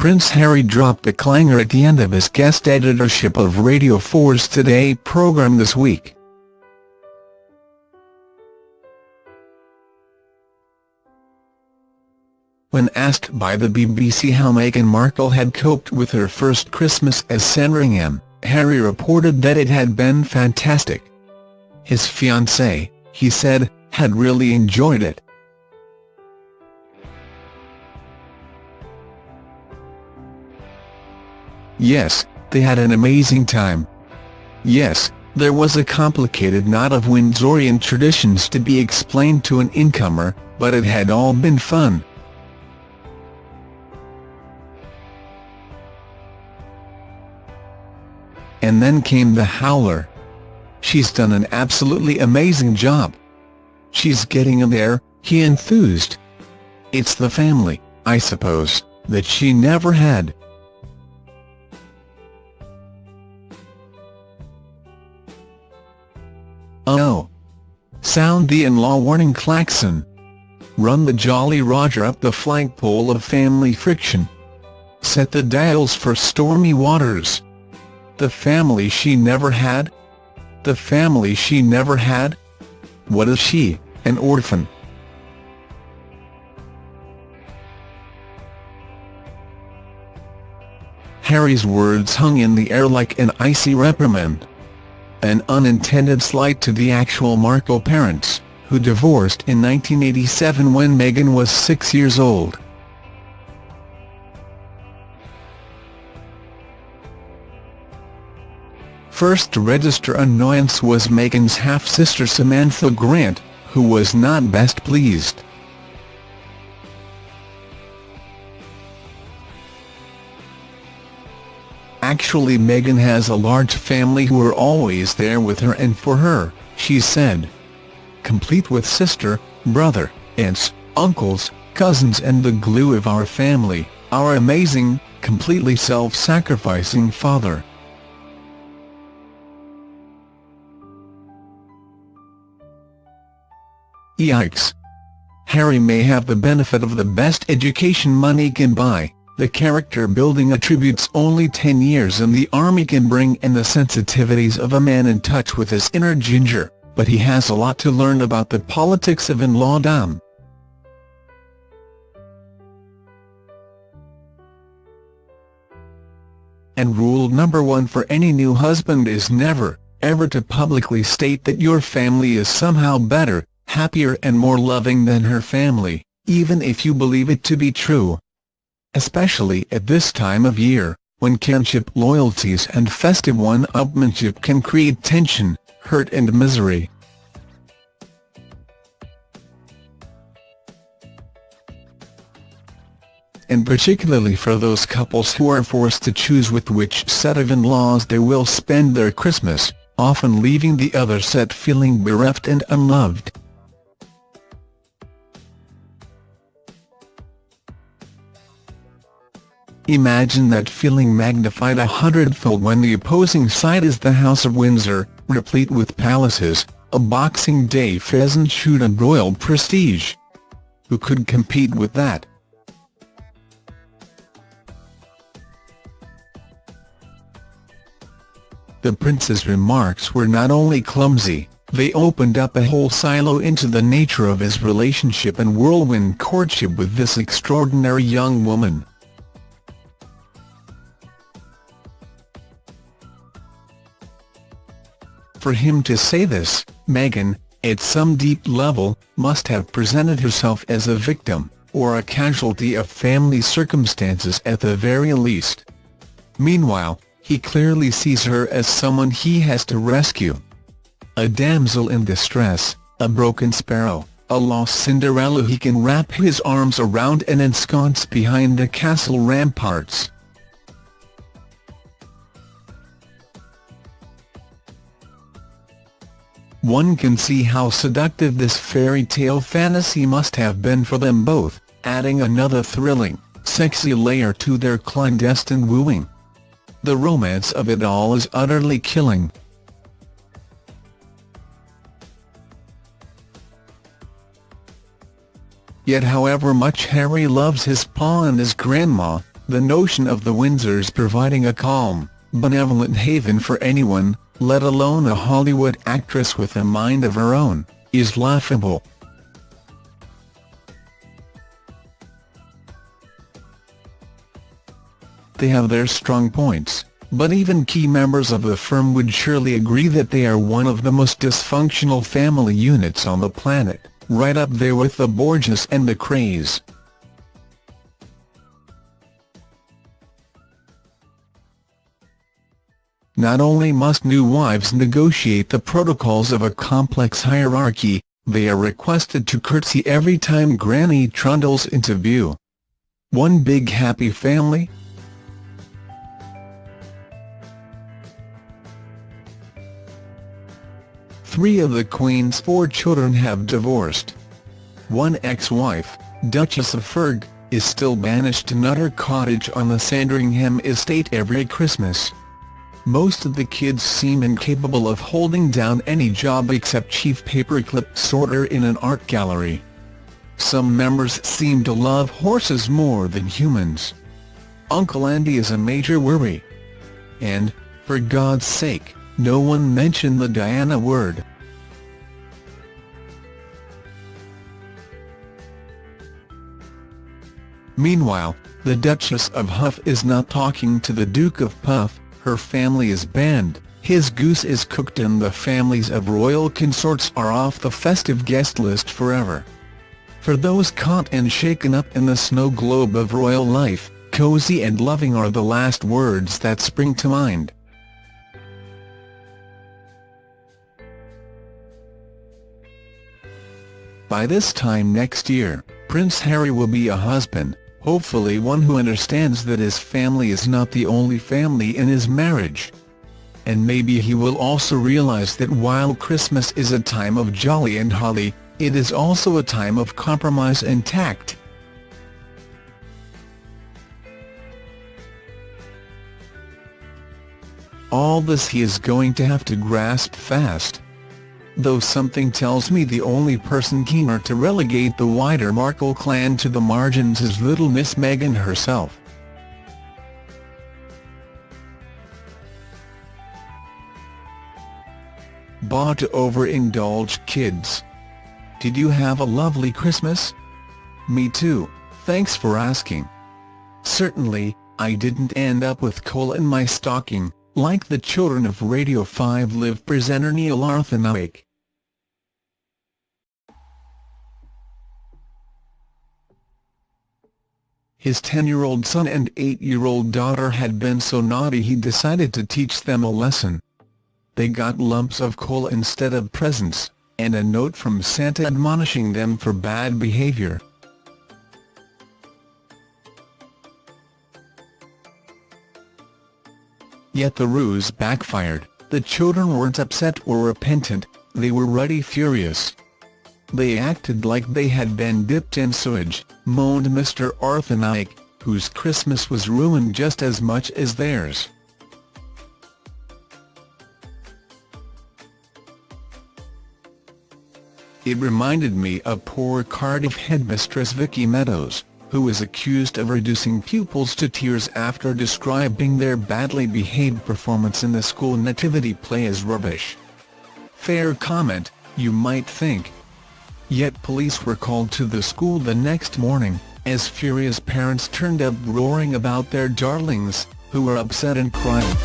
Prince Harry dropped a clanger at the end of his guest editorship of Radio 4's Today programme this week. When asked by the BBC how Meghan Markle had coped with her first Christmas as Sandringham, Harry reported that it had been fantastic. His fiancée, he said, had really enjoyed it. Yes, they had an amazing time. Yes, there was a complicated knot of Windsorian traditions to be explained to an incomer, but it had all been fun. And then came the howler. She's done an absolutely amazing job. She's getting in there, he enthused. It's the family, I suppose, that she never had. Sound the in-law warning klaxon. Run the Jolly Roger up the flagpole of family friction. Set the dials for stormy waters. The family she never had? The family she never had? What is she, an orphan? Harry's words hung in the air like an icy reprimand an unintended slight to the actual Markle parents, who divorced in 1987 when Meghan was six years old. First to register annoyance was Meghan's half-sister Samantha Grant, who was not best pleased. Actually Meghan has a large family who are always there with her and for her, she said. Complete with sister, brother, aunts, uncles, cousins and the glue of our family, our amazing, completely self-sacrificing father. Yikes! Harry may have the benefit of the best education money can buy, the character-building attributes only 10 years in the army can bring and the sensitivities of a man in touch with his inner ginger, but he has a lot to learn about the politics of in-law-dom. And rule number one for any new husband is never, ever to publicly state that your family is somehow better, happier and more loving than her family, even if you believe it to be true especially at this time of year, when kinship loyalties and festive one-upmanship can create tension, hurt and misery. and particularly for those couples who are forced to choose with which set of in-laws they will spend their Christmas, often leaving the other set feeling bereft and unloved. Imagine that feeling magnified a hundredfold when the opposing side is the House of Windsor, replete with palaces, a Boxing Day pheasant shoot and royal prestige. Who could compete with that? The prince's remarks were not only clumsy, they opened up a whole silo into the nature of his relationship and whirlwind courtship with this extraordinary young woman. For him to say this, Meghan, at some deep level, must have presented herself as a victim, or a casualty of family circumstances at the very least. Meanwhile, he clearly sees her as someone he has to rescue. A damsel in distress, a broken sparrow, a lost Cinderella he can wrap his arms around and ensconce behind the castle ramparts. One can see how seductive this fairy tale fantasy must have been for them both, adding another thrilling, sexy layer to their clandestine wooing. The romance of it all is utterly killing. Yet however much Harry loves his pa and his grandma, The notion of the Windsors providing a calm, benevolent haven for anyone, let alone a Hollywood actress with a mind of her own, is laughable. They have their strong points, but even key members of the firm would surely agree that they are one of the most dysfunctional family units on the planet, right up there with the Borgias and the Krays. Not only must new wives negotiate the protocols of a complex hierarchy, they are requested to curtsy every time Granny trundles into view. One big happy family? Three of the Queen's four children have divorced. One ex-wife, Duchess of Ferg, is still banished to Nutter Cottage on the Sandringham estate every Christmas. Most of the kids seem incapable of holding down any job except chief paperclip sorter in an art gallery. Some members seem to love horses more than humans. Uncle Andy is a major worry. And, for God's sake, no one mention the Diana word. Meanwhile, the Duchess of Huff is not talking to the Duke of Puff, her family is banned, his goose is cooked and the families of royal consorts are off the festive guest list forever. For those caught and shaken up in the snow globe of royal life, cosy and loving are the last words that spring to mind. By this time next year, Prince Harry will be a husband, hopefully one who understands that his family is not the only family in his marriage. And maybe he will also realize that while Christmas is a time of jolly and holly, it is also a time of compromise and tact. All this he is going to have to grasp fast though something tells me the only person keener to relegate the wider Markle clan to the margins is little Miss Meghan herself. Bah to overindulge kids. Did you have a lovely Christmas? Me too, thanks for asking. Certainly, I didn't end up with coal in my stocking, like the children of Radio 5 Live presenter Nihal Arthanayake. His 10-year-old son and 8-year-old daughter had been so naughty he decided to teach them a lesson. They got lumps of coal instead of presents, and a note from Santa admonishing them for bad behavior. Yet the ruse backfired, the children weren't upset or repentant, they were ruddy furious. They acted like they had been dipped in sewage, moaned Mr. Arthanayake, whose Christmas was ruined just as much as theirs. It reminded me of poor Cardiff headmistress Vicky Meadows, who was accused of reducing pupils to tears after describing their badly behaved performance in the school nativity play as rubbish. Fair comment, you might think, Yet police were called to the school the next morning, as furious parents turned up roaring about their darlings, who were upset and crying.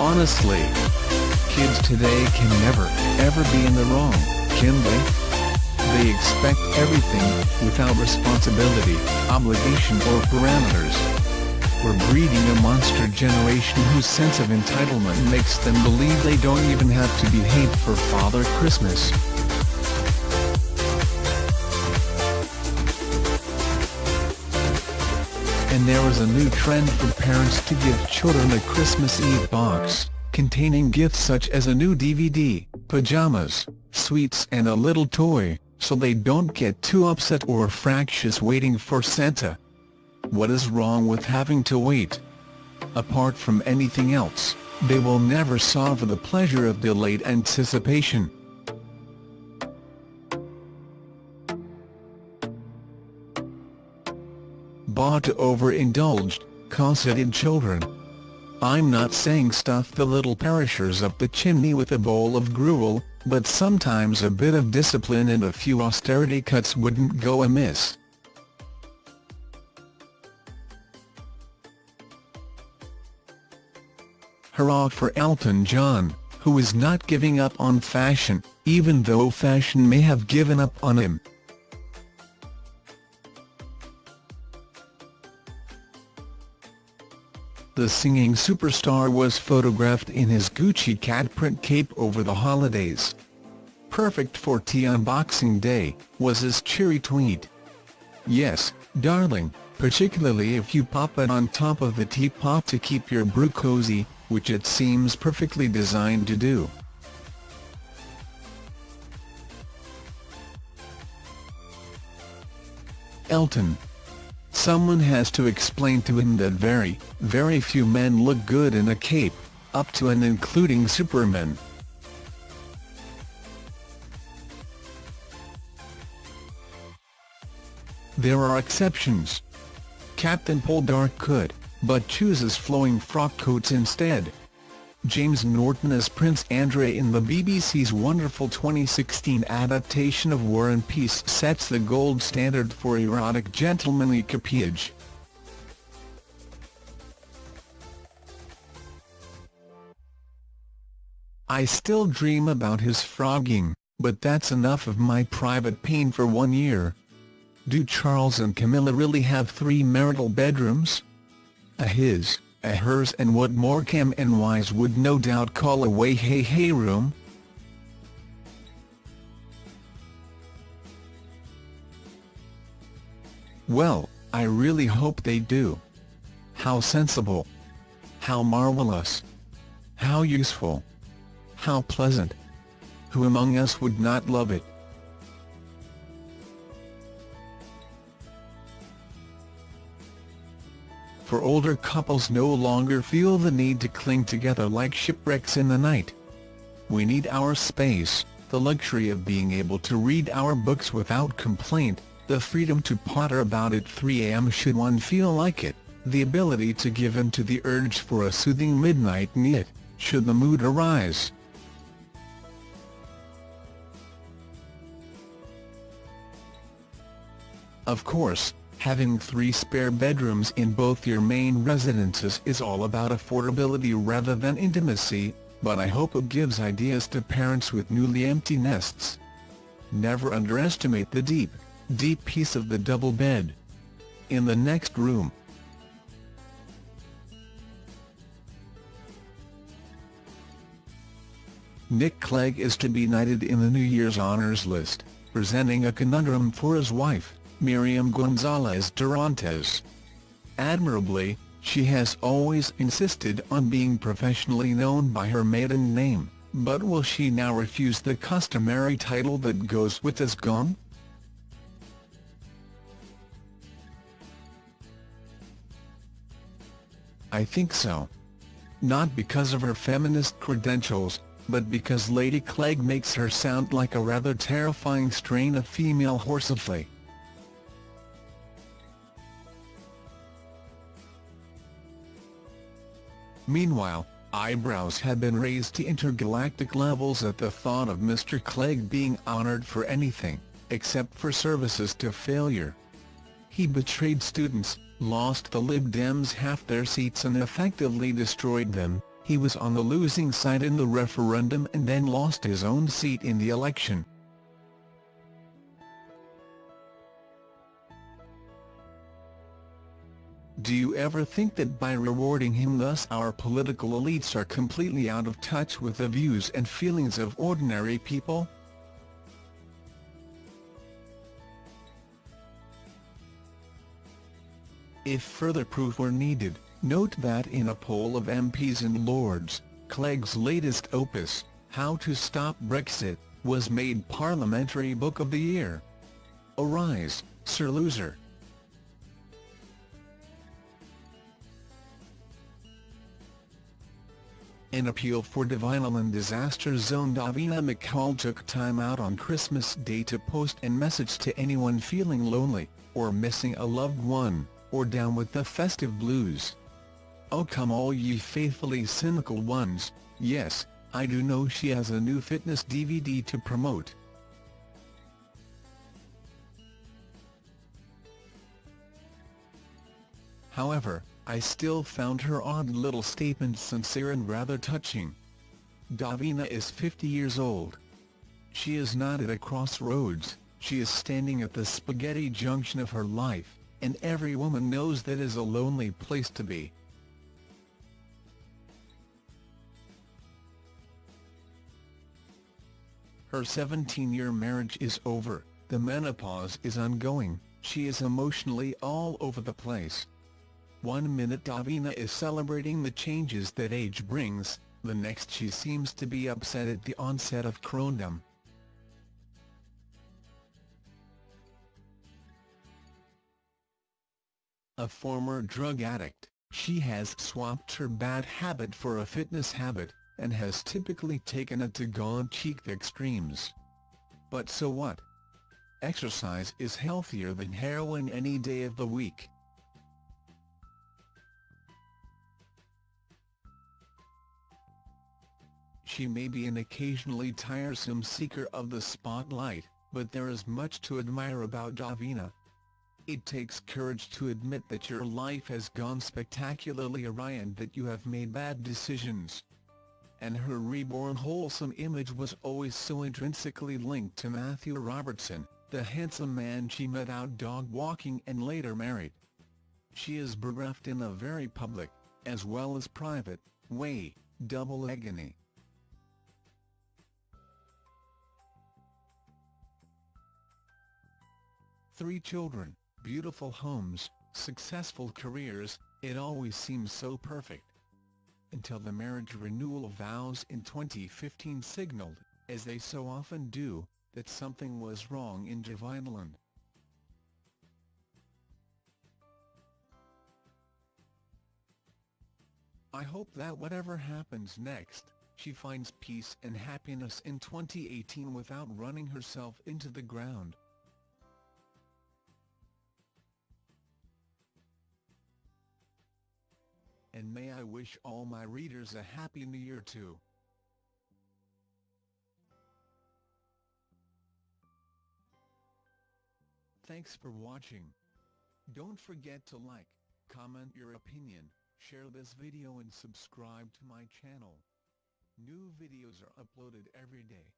Honestly, kids today can never, ever be in the wrong, can they? They expect everything, without responsibility, obligation or parameters. We're breeding a monster generation whose sense of entitlement makes them believe they don't even have to behave for Father Christmas. And there is a new trend for parents to give children a Christmas Eve box, containing gifts such as a new DVD, pajamas, sweets and a little toy, so they don't get too upset or fractious waiting for Santa. What is wrong with having to wait? Apart from anything else, they will never suffer the pleasure of delayed anticipation. Bought overindulged, cosseted children. I'm not saying stuff the little perishers up the chimney with a bowl of gruel, but sometimes a bit of discipline and a few austerity cuts wouldn't go amiss. Hurrah for Elton John, who is not giving up on fashion, even though fashion may have given up on him. The singing superstar was photographed in his Gucci cat print cape over the holidays. Perfect for tea on Boxing Day, was his cheery tweet. Yes, darling, particularly if you pop it on top of the teapot to keep your brew cozy, which it seems perfectly designed to do. Elton. Someone has to explain to him that very, very few men look good in a cape, up to and including Superman. There are exceptions. Captain Poldark could, but chooses flowing frock coats instead. James Norton as Prince Andrei in the BBC's wonderful 2016 adaptation of War and Peace sets the gold standard for erotic gentlemanly capillage. I still dream about his frogging, but that's enough of my private pain for one year. Do Charles and Camilla really have three marital bedrooms? A his, a hers and what Morecambe and Wise would no doubt call a way hey hey room. Well, I really hope they do. How sensible. How marvellous. How useful. How pleasant. Who among us would not love it? For older couples no longer feel the need to cling together like shipwrecks in the night. We need our space, the luxury of being able to read our books without complaint, the freedom to potter about at 3 am should one feel like it, the ability to give in to the urge for a soothing midnight knit, should the mood arise. Of course, Having three spare bedrooms in both your main residences is all about affordability rather than intimacy, but I hope it gives ideas to parents with newly empty nests. Never underestimate the deep, deep peace of the double bed. In the next room. Nick Clegg is to be knighted in the New Year's Honours list, presenting a conundrum for his wife. Miriam Gonzalez Durantez. Admirably, she has always insisted on being professionally known by her maiden name, but will she now refuse the customary title that goes with his gong? I think so. Not because of her feminist credentials, but because Lady Clegg makes her sound like a rather terrifying strain of female horsefly. Meanwhile, eyebrows have been raised to intergalactic levels at the thought of Mr Clegg being honoured for anything, except for services to failure. He betrayed students, lost the Lib Dems half their seats and effectively destroyed them, he was on the losing side in the referendum and then lost his own seat in the election. Do you ever think that by rewarding him thus our political elites are completely out of touch with the views and feelings of ordinary people? If further proof were needed, note that in a poll of MPs and Lords, Clegg's latest opus, How to Stop Brexit, was made Parliamentary Book of the Year. Arise, Sir Loser! An appeal for Davinaland disaster zone Davina McCall took time out on Christmas Day to post a message to anyone feeling lonely, or missing a loved one, or down with the festive blues. Oh come all ye faithfully cynical ones, yes, I do know she has a new fitness DVD to promote. However, I still found her odd little statement sincere and rather touching. Davina is 50 years old. She is not at a crossroads, she is standing at the spaghetti junction of her life, and every woman knows that is a lonely place to be. Her 17-year marriage is over, the menopause is ongoing, she is emotionally all over the place. One minute Davina is celebrating the changes that age brings, the next she seems to be upset at the onset of crondom. A former drug addict, she has swapped her bad habit for a fitness habit, and has typically taken it to gaunt-cheeked extremes. But so what? Exercise is healthier than heroin any day of the week. She may be an occasionally tiresome seeker of the spotlight, but there is much to admire about Davina. It takes courage to admit that your life has gone spectacularly awry and that you have made bad decisions and her reborn wholesome image was always so intrinsically linked to Matthew Robertson, the handsome man she met out dog-walking and later married. She is bereft in a very public, as well as private, way, double agony. Three children, beautiful homes, successful careers, it always seems so perfect until the marriage renewal vows in 2015 signaled, as they so often do, that something was wrong in Davinaland. I hope that whatever happens next, she finds peace and happiness in 2018 without running herself into the ground. And may I wish all my readers a Happy New Year too. Thanks for watching. Don't forget to like, comment your opinion, share this video and subscribe to my channel. New videos are uploaded every day.